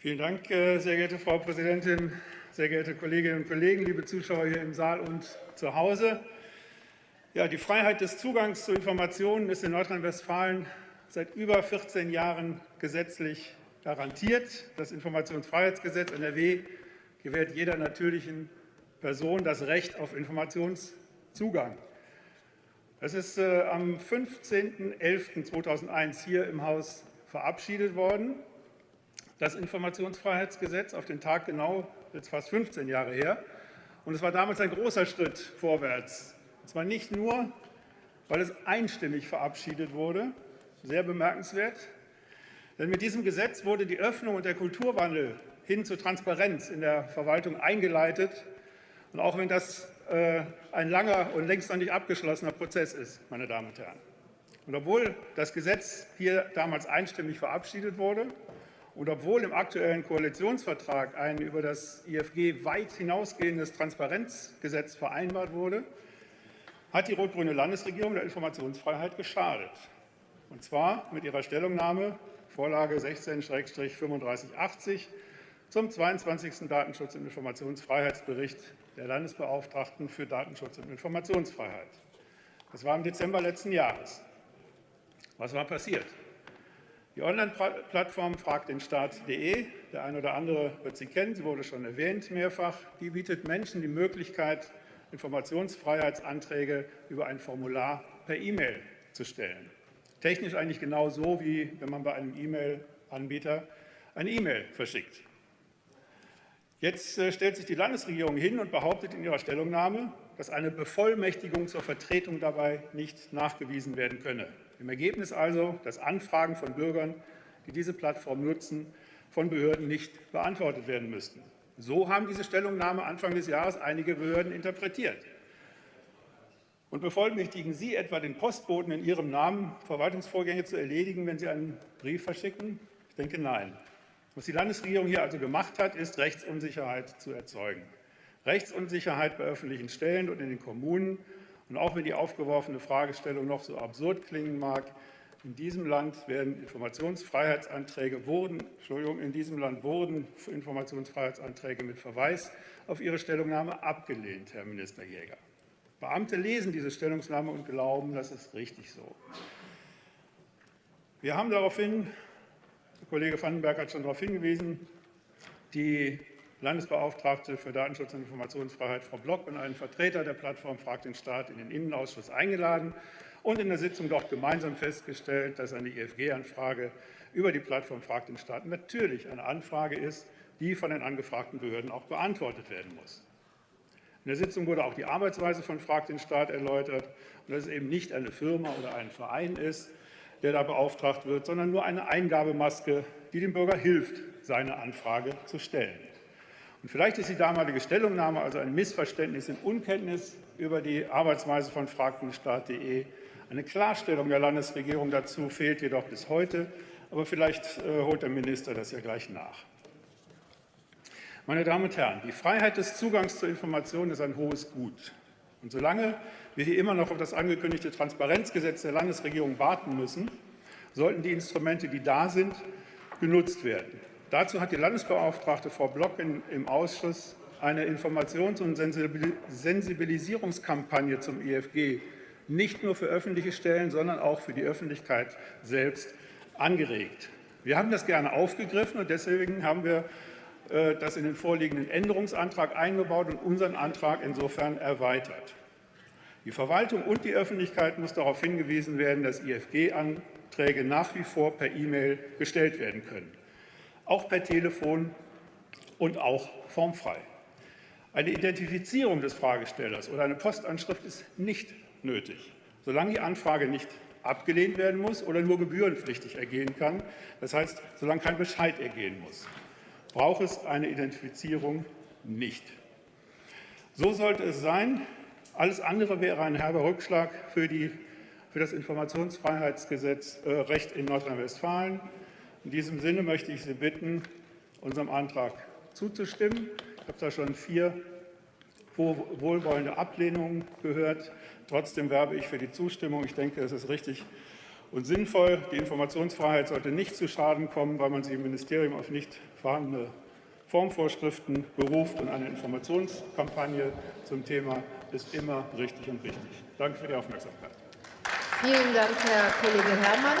Vielen Dank, äh, sehr geehrte Frau Präsidentin, sehr geehrte Kolleginnen und Kollegen, liebe Zuschauer hier im Saal und zu Hause. Ja, die Freiheit des Zugangs zu Informationen ist in Nordrhein-Westfalen seit über 14 Jahren gesetzlich garantiert. Das Informationsfreiheitsgesetz NRW gewährt jeder natürlichen Person das Recht auf Informationszugang. Es ist äh, am 15.11.2001 hier im Haus verabschiedet worden. Das Informationsfreiheitsgesetz auf den Tag genau, jetzt fast 15 Jahre her. Und es war damals ein großer Schritt vorwärts. Und zwar nicht nur, weil es einstimmig verabschiedet wurde, sehr bemerkenswert, denn mit diesem Gesetz wurde die Öffnung und der Kulturwandel hin zur Transparenz in der Verwaltung eingeleitet. Und auch wenn das äh, ein langer und längst noch nicht abgeschlossener Prozess ist, meine Damen und Herren. Und obwohl das Gesetz hier damals einstimmig verabschiedet wurde und obwohl im aktuellen Koalitionsvertrag ein über das IFG weit hinausgehendes Transparenzgesetz vereinbart wurde, hat die rot-grüne Landesregierung der Informationsfreiheit geschadet. Und zwar mit ihrer Stellungnahme Vorlage 16-3580 zum 22. Datenschutz- und Informationsfreiheitsbericht der Landesbeauftragten für Datenschutz und Informationsfreiheit. Das war im Dezember letzten Jahres. Was war passiert? Die Online-Plattform fragtdenstaat.de, der eine oder andere wird sie kennen, sie wurde schon erwähnt mehrfach, die bietet Menschen die Möglichkeit, Informationsfreiheitsanträge über ein Formular per E-Mail zu stellen. Technisch eigentlich genau so, wie wenn man bei einem E-Mail-Anbieter eine E-Mail verschickt. Jetzt äh, stellt sich die Landesregierung hin und behauptet in ihrer Stellungnahme, dass eine Bevollmächtigung zur Vertretung dabei nicht nachgewiesen werden könne. Im Ergebnis also, dass Anfragen von Bürgern, die diese Plattform nutzen, von Behörden nicht beantwortet werden müssten. So haben diese Stellungnahme Anfang des Jahres einige Behörden interpretiert. Und bevollmächtigen Sie etwa den Postboten in Ihrem Namen, Verwaltungsvorgänge zu erledigen, wenn Sie einen Brief verschicken? Ich denke, nein. Was die Landesregierung hier also gemacht hat, ist, Rechtsunsicherheit zu erzeugen. Rechtsunsicherheit bei öffentlichen Stellen und in den Kommunen. Und auch wenn die aufgeworfene Fragestellung noch so absurd klingen mag, in diesem Land werden Informationsfreiheitsanträge wurden, Entschuldigung, in diesem Land wurden Informationsfreiheitsanträge mit Verweis auf Ihre Stellungnahme abgelehnt, Herr Minister Jäger. Beamte lesen diese Stellungnahme und glauben, das ist richtig so. Wir haben daraufhin Kollege Vandenberg hat schon darauf hingewiesen, die Landesbeauftragte für Datenschutz und Informationsfreiheit, Frau Block, und einen Vertreter der Plattform Fragt den Staat in den Innenausschuss eingeladen und in der Sitzung doch gemeinsam festgestellt, dass eine IFG-Anfrage über die Plattform Fragt den Staat natürlich eine Anfrage ist, die von den angefragten Behörden auch beantwortet werden muss. In der Sitzung wurde auch die Arbeitsweise von Fragt den Staat erläutert und dass es eben nicht eine Firma oder ein Verein ist, der da beauftragt wird, sondern nur eine Eingabemaske, die dem Bürger hilft, seine Anfrage zu stellen. Und vielleicht ist die damalige Stellungnahme also ein Missverständnis in Unkenntnis über die Arbeitsweise von fragtenstaat.de. Eine Klarstellung der Landesregierung dazu fehlt jedoch bis heute, aber vielleicht äh, holt der Minister das ja gleich nach. Meine Damen und Herren, die Freiheit des Zugangs zu Informationen ist ein hohes Gut. Und solange wir hier immer noch auf das angekündigte Transparenzgesetz der Landesregierung warten müssen, sollten die Instrumente, die da sind, genutzt werden. Dazu hat die Landesbeauftragte Frau Block in, im Ausschuss eine Informations- und Sensibilisierungskampagne zum IFG nicht nur für öffentliche Stellen, sondern auch für die Öffentlichkeit selbst angeregt. Wir haben das gerne aufgegriffen und deswegen haben wir äh, das in den vorliegenden Änderungsantrag eingebaut und unseren Antrag insofern erweitert. Die Verwaltung und die Öffentlichkeit muss darauf hingewiesen werden, dass IFG-Anträge nach wie vor per E-Mail gestellt werden können, auch per Telefon und auch formfrei. Eine Identifizierung des Fragestellers oder eine Postanschrift ist nicht nötig, solange die Anfrage nicht abgelehnt werden muss oder nur gebührenpflichtig ergehen kann, das heißt, solange kein Bescheid ergehen muss braucht es eine Identifizierung nicht. So sollte es sein. Alles andere wäre ein herber Rückschlag für, die, für das Informationsfreiheitsgesetz äh, Recht in Nordrhein-Westfalen. In diesem Sinne möchte ich Sie bitten, unserem Antrag zuzustimmen. Ich habe da schon vier wohlwollende Ablehnungen gehört. Trotzdem werbe ich für die Zustimmung. Ich denke, es ist richtig und sinnvoll. Die Informationsfreiheit sollte nicht zu Schaden kommen, weil man sich im Ministerium auf nicht vorhandene Formvorschriften beruft. Und eine Informationskampagne zum Thema ist immer richtig und wichtig. Danke für die Aufmerksamkeit. Vielen Dank, Herr Kollege Herrmann.